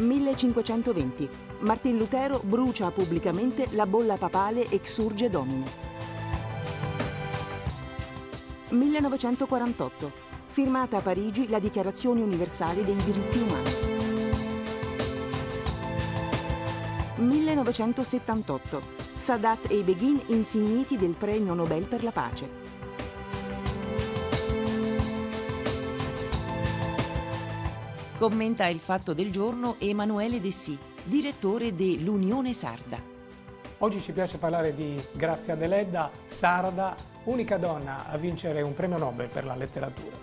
1520. Martin Lutero brucia pubblicamente la bolla papale Exurge Domine. 1948. Firmata a Parigi la Dichiarazione universale dei diritti umani. 1978. Sadat e Begin insigniti del Premio Nobel per la pace. Commenta il fatto del giorno Emanuele Dessì, direttore dell'Unione Sarda. Oggi ci piace parlare di Grazia Deledda, sarda, unica donna a vincere un premio Nobel per la letteratura.